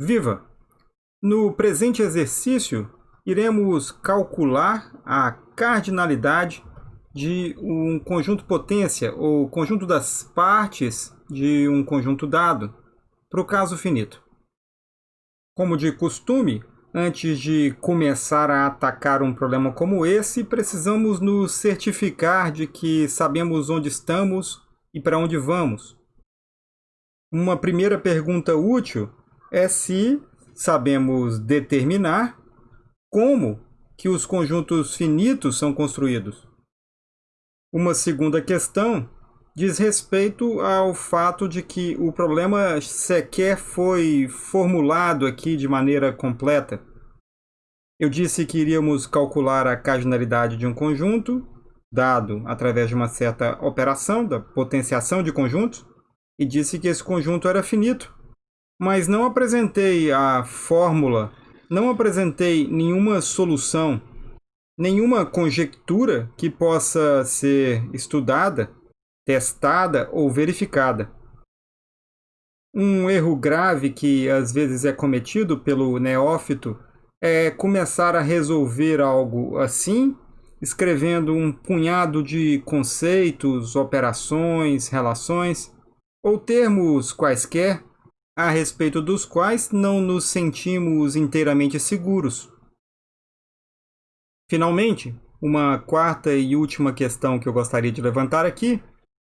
Viva! No presente exercício, iremos calcular a cardinalidade de um conjunto potência ou conjunto das partes de um conjunto dado, para o caso finito. Como de costume, antes de começar a atacar um problema como esse, precisamos nos certificar de que sabemos onde estamos e para onde vamos. Uma primeira pergunta útil é se sabemos determinar como que os conjuntos finitos são construídos. Uma segunda questão diz respeito ao fato de que o problema sequer foi formulado aqui de maneira completa. Eu disse que iríamos calcular a cardinalidade de um conjunto, dado através de uma certa operação da potenciação de conjuntos, e disse que esse conjunto era finito mas não apresentei a fórmula, não apresentei nenhuma solução, nenhuma conjectura que possa ser estudada, testada ou verificada. Um erro grave que às vezes é cometido pelo neófito é começar a resolver algo assim, escrevendo um punhado de conceitos, operações, relações ou termos quaisquer a respeito dos quais não nos sentimos inteiramente seguros. Finalmente, uma quarta e última questão que eu gostaria de levantar aqui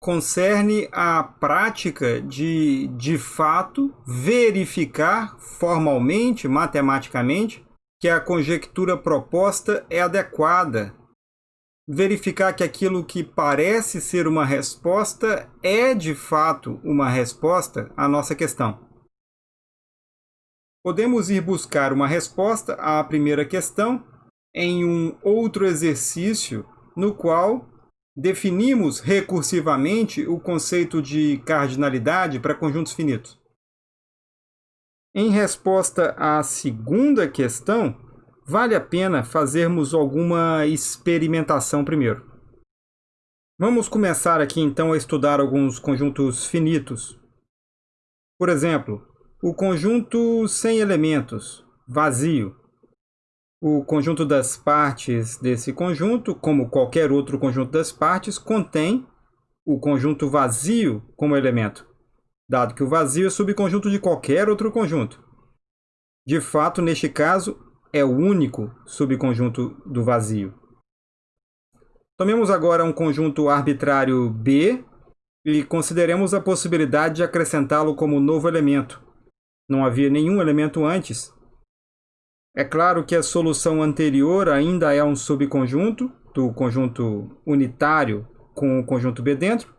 concerne a prática de, de fato, verificar formalmente, matematicamente, que a conjectura proposta é adequada. Verificar que aquilo que parece ser uma resposta é, de fato, uma resposta à nossa questão. Podemos ir buscar uma resposta à primeira questão em um outro exercício no qual definimos recursivamente o conceito de cardinalidade para conjuntos finitos. Em resposta à segunda questão, vale a pena fazermos alguma experimentação primeiro. Vamos começar aqui então a estudar alguns conjuntos finitos. Por exemplo, o conjunto sem elementos, vazio. O conjunto das partes desse conjunto, como qualquer outro conjunto das partes, contém o conjunto vazio como elemento, dado que o vazio é subconjunto de qualquer outro conjunto. De fato, neste caso, é o único subconjunto do vazio. Tomemos agora um conjunto arbitrário B e consideremos a possibilidade de acrescentá-lo como novo elemento, não havia nenhum elemento antes. É claro que a solução anterior ainda é um subconjunto do conjunto unitário com o conjunto B dentro,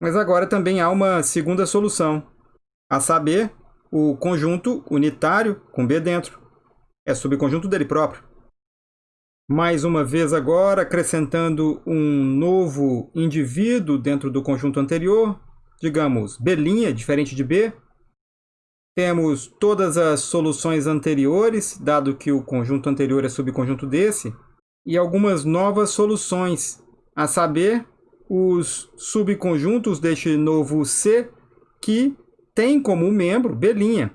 mas agora também há uma segunda solução, a saber, o conjunto unitário com B dentro. É subconjunto dele próprio. Mais uma vez agora, acrescentando um novo indivíduo dentro do conjunto anterior, digamos, B', diferente de B, temos todas as soluções anteriores, dado que o conjunto anterior é subconjunto desse, e algumas novas soluções, a saber, os subconjuntos deste novo C que tem como membro B'.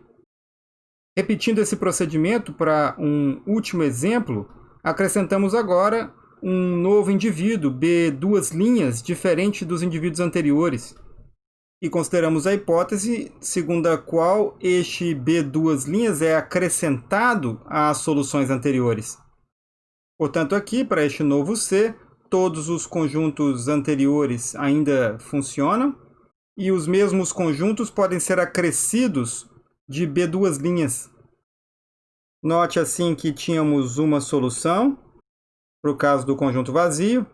Repetindo esse procedimento para um último exemplo, acrescentamos agora um novo indivíduo, B duas linhas, diferente dos indivíduos anteriores e consideramos a hipótese segundo a qual este B duas linhas é acrescentado às soluções anteriores. Portanto, aqui, para este novo C, todos os conjuntos anteriores ainda funcionam e os mesmos conjuntos podem ser acrescidos de B duas linhas. Note assim que tínhamos uma solução para o caso do conjunto vazio,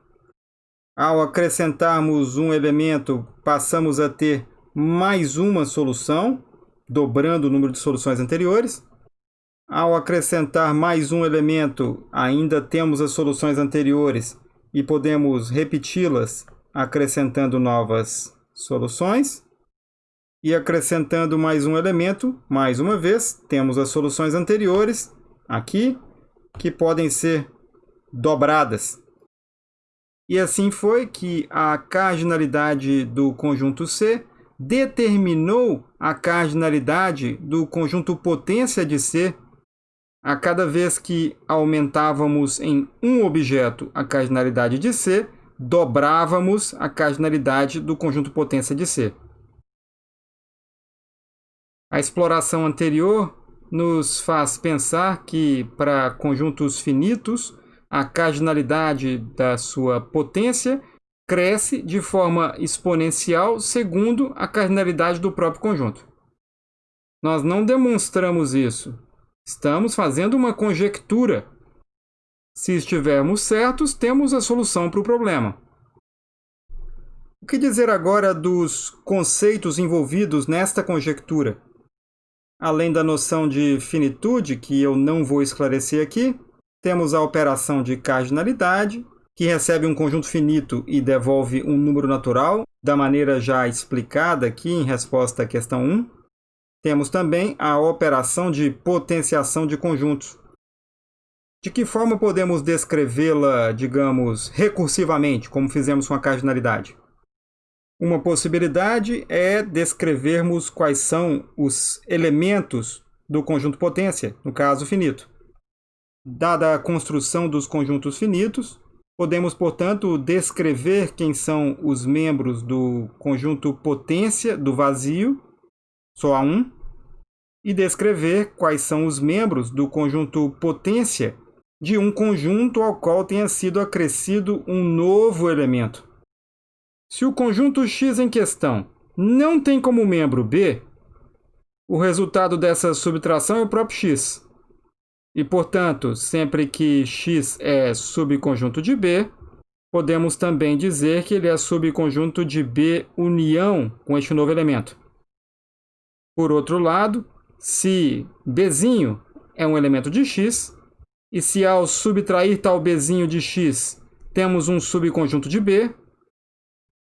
ao acrescentarmos um elemento, passamos a ter mais uma solução, dobrando o número de soluções anteriores. Ao acrescentar mais um elemento, ainda temos as soluções anteriores e podemos repeti-las acrescentando novas soluções. E acrescentando mais um elemento, mais uma vez, temos as soluções anteriores aqui, que podem ser dobradas. E assim foi que a cardinalidade do conjunto C determinou a cardinalidade do conjunto potência de C a cada vez que aumentávamos em um objeto a cardinalidade de C, dobrávamos a cardinalidade do conjunto potência de C. A exploração anterior nos faz pensar que, para conjuntos finitos, a cardinalidade da sua potência cresce de forma exponencial segundo a cardinalidade do próprio conjunto. Nós não demonstramos isso. Estamos fazendo uma conjectura. Se estivermos certos, temos a solução para o problema. O que dizer agora dos conceitos envolvidos nesta conjectura? Além da noção de finitude, que eu não vou esclarecer aqui, temos a operação de cardinalidade, que recebe um conjunto finito e devolve um número natural, da maneira já explicada aqui em resposta à questão 1. Temos também a operação de potenciação de conjuntos. De que forma podemos descrevê-la, digamos, recursivamente, como fizemos com a cardinalidade? Uma possibilidade é descrevermos quais são os elementos do conjunto potência, no caso finito. Dada a construção dos conjuntos finitos, podemos, portanto, descrever quem são os membros do conjunto potência do vazio, só há um, e descrever quais são os membros do conjunto potência de um conjunto ao qual tenha sido acrescido um novo elemento. Se o conjunto X em questão não tem como membro B, o resultado dessa subtração é o próprio X. E, portanto, sempre que X é subconjunto de B, podemos também dizer que ele é subconjunto de B união com este novo elemento. Por outro lado, se B é um elemento de X, e se ao subtrair tal B de X temos um subconjunto de B,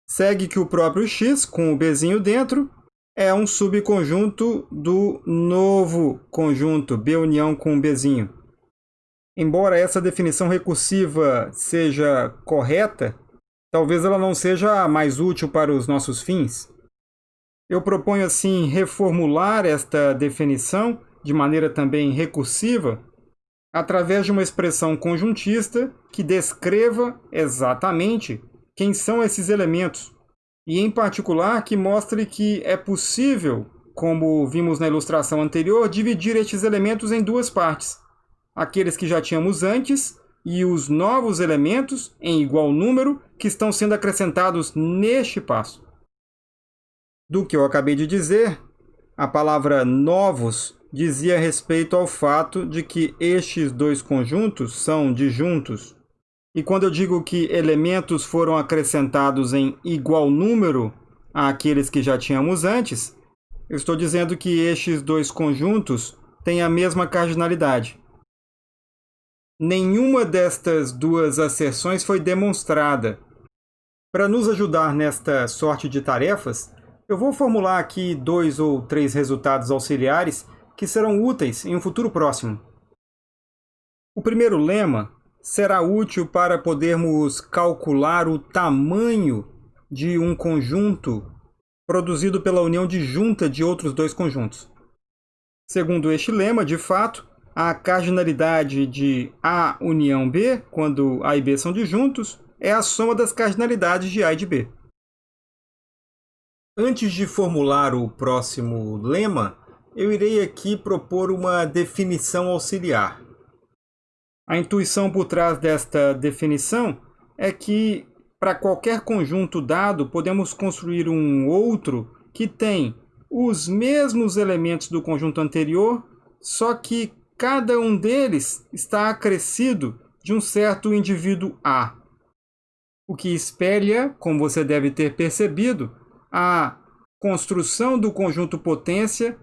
segue que o próprio x, com o bzinho dentro, é um subconjunto do novo conjunto B união com bzinho. Embora essa definição recursiva seja correta, talvez ela não seja a mais útil para os nossos fins. Eu proponho assim reformular esta definição de maneira também recursiva através de uma expressão conjuntista que descreva exatamente quem são esses elementos, e em particular que mostre que é possível, como vimos na ilustração anterior, dividir estes elementos em duas partes, aqueles que já tínhamos antes e os novos elementos em igual número que estão sendo acrescentados neste passo. Do que eu acabei de dizer, a palavra novos dizia respeito ao fato de que estes dois conjuntos são disjuntos, e quando eu digo que elementos foram acrescentados em igual número àqueles que já tínhamos antes, eu estou dizendo que estes dois conjuntos têm a mesma cardinalidade. Nenhuma destas duas asserções foi demonstrada. Para nos ajudar nesta sorte de tarefas, eu vou formular aqui dois ou três resultados auxiliares que serão úteis em um futuro próximo. O primeiro lema será útil para podermos calcular o tamanho de um conjunto produzido pela união disjunta de outros dois conjuntos. Segundo este lema, de fato, a cardinalidade de A união B, quando A e B são disjuntos, é a soma das cardinalidades de A e de B. Antes de formular o próximo lema, eu irei aqui propor uma definição auxiliar. A intuição por trás desta definição é que, para qualquer conjunto dado, podemos construir um outro que tem os mesmos elementos do conjunto anterior, só que cada um deles está acrescido de um certo indivíduo A. O que espelha, como você deve ter percebido, a construção do conjunto potência,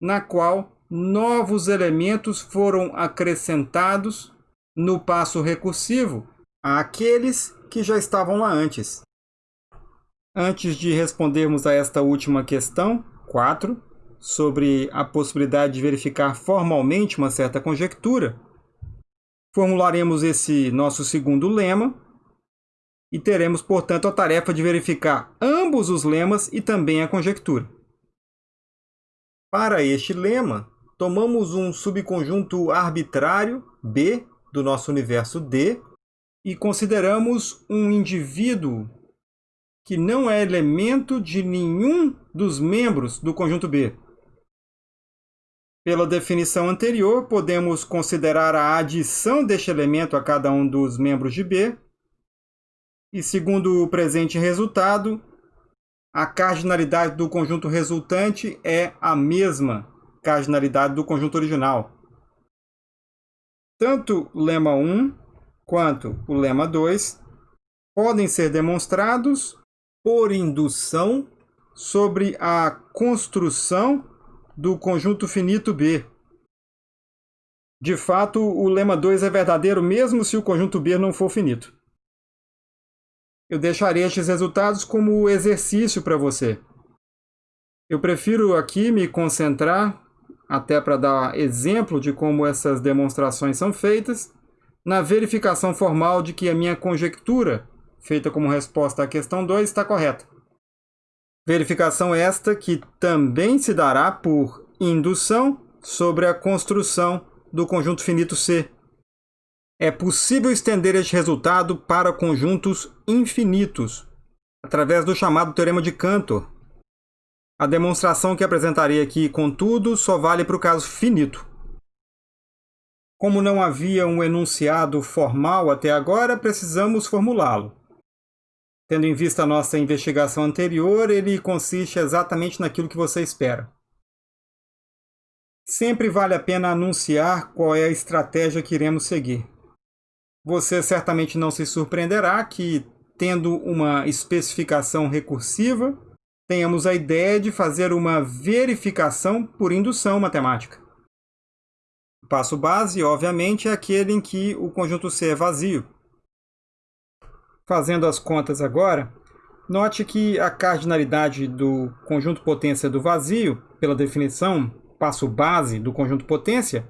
na qual novos elementos foram acrescentados no passo recursivo àqueles que já estavam lá antes. Antes de respondermos a esta última questão, 4, sobre a possibilidade de verificar formalmente uma certa conjectura, formularemos esse nosso segundo lema, e teremos, portanto, a tarefa de verificar ambos os lemas e também a conjectura. Para este lema, tomamos um subconjunto arbitrário, B, do nosso universo D, e consideramos um indivíduo que não é elemento de nenhum dos membros do conjunto B. Pela definição anterior, podemos considerar a adição deste elemento a cada um dos membros de B. E segundo o presente resultado, a cardinalidade do conjunto resultante é a mesma cardinalidade do conjunto original. Tanto o lema 1 quanto o lema 2 podem ser demonstrados por indução sobre a construção do conjunto finito B. De fato, o lema 2 é verdadeiro mesmo se o conjunto B não for finito. Eu deixarei estes resultados como exercício para você. Eu prefiro aqui me concentrar até para dar exemplo de como essas demonstrações são feitas, na verificação formal de que a minha conjectura, feita como resposta à questão 2, está correta. Verificação esta que também se dará por indução sobre a construção do conjunto finito C. É possível estender este resultado para conjuntos infinitos, através do chamado Teorema de Cantor, a demonstração que apresentarei aqui, contudo, só vale para o caso finito. Como não havia um enunciado formal até agora, precisamos formulá-lo. Tendo em vista a nossa investigação anterior, ele consiste exatamente naquilo que você espera. Sempre vale a pena anunciar qual é a estratégia que iremos seguir. Você certamente não se surpreenderá que, tendo uma especificação recursiva, tenhamos a ideia de fazer uma verificação por indução matemática. O passo base, obviamente, é aquele em que o conjunto C é vazio. Fazendo as contas agora, note que a cardinalidade do conjunto potência do vazio, pela definição, passo base do conjunto potência,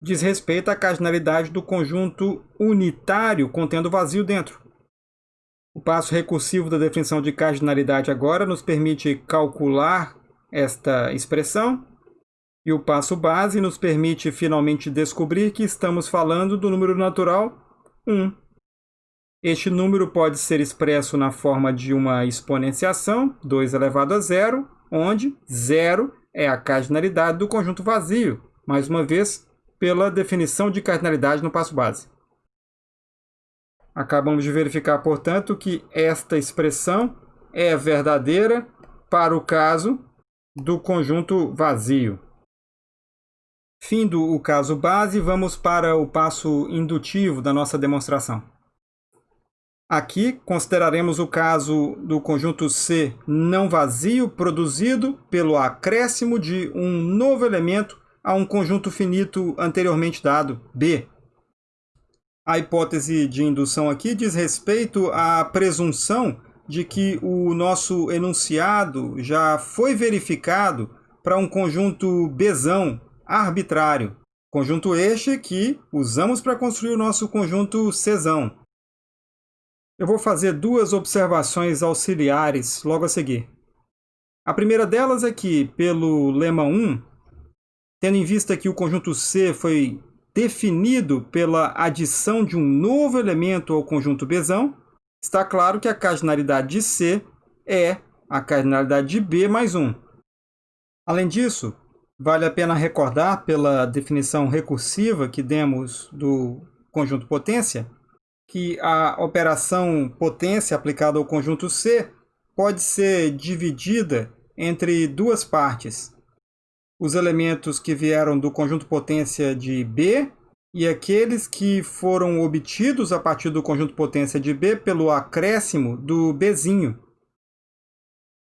diz respeito à cardinalidade do conjunto unitário contendo vazio dentro. O passo recursivo da definição de cardinalidade agora nos permite calcular esta expressão e o passo base nos permite finalmente descobrir que estamos falando do número natural 1. Este número pode ser expresso na forma de uma exponenciação, 2 elevado a zero, onde zero é a cardinalidade do conjunto vazio, mais uma vez, pela definição de cardinalidade no passo base. Acabamos de verificar, portanto, que esta expressão é verdadeira para o caso do conjunto vazio. Findo o caso base, vamos para o passo indutivo da nossa demonstração. Aqui consideraremos o caso do conjunto C não vazio produzido pelo acréscimo de um novo elemento a um conjunto finito anteriormente dado, B. A hipótese de indução aqui diz respeito à presunção de que o nosso enunciado já foi verificado para um conjunto Bzão arbitrário. Conjunto este que usamos para construir o nosso conjunto Czão. Eu vou fazer duas observações auxiliares logo a seguir. A primeira delas é que, pelo lema 1, tendo em vista que o conjunto C foi definido pela adição de um novo elemento ao conjunto Bzão, está claro que a cardinalidade de C é a cardinalidade de B mais 1. Além disso, vale a pena recordar, pela definição recursiva que demos do conjunto potência, que a operação potência aplicada ao conjunto C pode ser dividida entre duas partes os elementos que vieram do conjunto potência de B e aqueles que foram obtidos a partir do conjunto potência de B pelo acréscimo do Bzinho.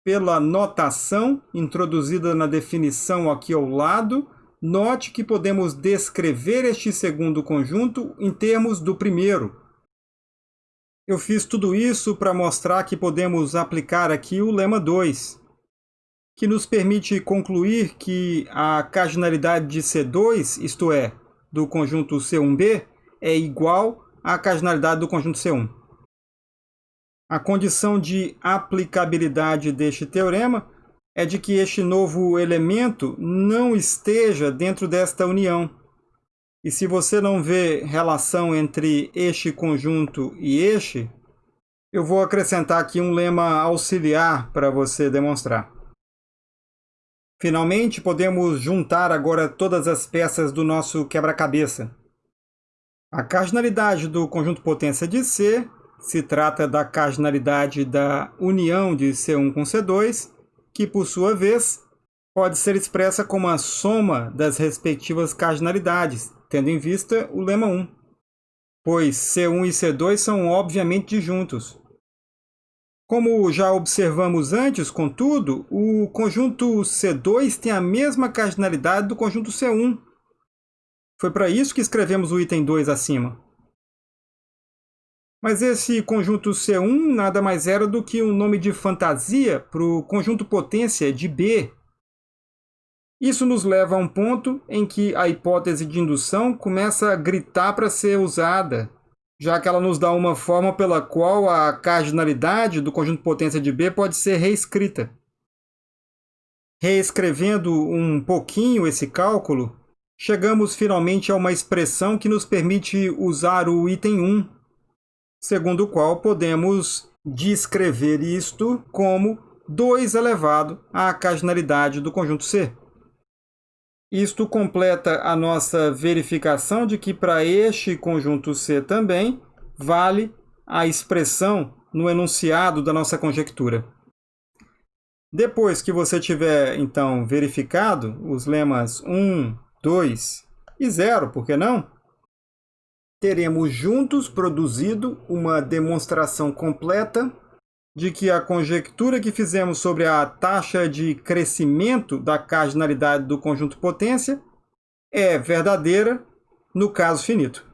Pela notação introduzida na definição aqui ao lado, note que podemos descrever este segundo conjunto em termos do primeiro. Eu fiz tudo isso para mostrar que podemos aplicar aqui o lema 2 que nos permite concluir que a cardinalidade de C2, isto é, do conjunto C1b, é igual à cardinalidade do conjunto C1. A condição de aplicabilidade deste teorema é de que este novo elemento não esteja dentro desta união. E se você não vê relação entre este conjunto e este, eu vou acrescentar aqui um lema auxiliar para você demonstrar. Finalmente, podemos juntar agora todas as peças do nosso quebra-cabeça. A cardinalidade do conjunto potência de C se trata da cardinalidade da união de C1 com C2, que, por sua vez, pode ser expressa como a soma das respectivas cardinalidades, tendo em vista o lema 1, pois C1 e C2 são obviamente disjuntos. Como já observamos antes, contudo, o conjunto C2 tem a mesma cardinalidade do conjunto C1. Foi para isso que escrevemos o item 2 acima. Mas esse conjunto C1 nada mais era do que um nome de fantasia para o conjunto potência de B. Isso nos leva a um ponto em que a hipótese de indução começa a gritar para ser usada, já que ela nos dá uma forma pela qual a cardinalidade do conjunto potência de B pode ser reescrita. Reescrevendo um pouquinho esse cálculo, chegamos finalmente a uma expressão que nos permite usar o item 1 segundo o qual podemos descrever isto como 2 elevado à cardinalidade do conjunto C. Isto completa a nossa verificação de que para este conjunto C também vale a expressão no enunciado da nossa conjectura. Depois que você tiver, então, verificado os lemas 1, 2 e 0, por que não? teremos juntos produzido uma demonstração completa de que a conjectura que fizemos sobre a taxa de crescimento da cardinalidade do conjunto potência é verdadeira no caso finito.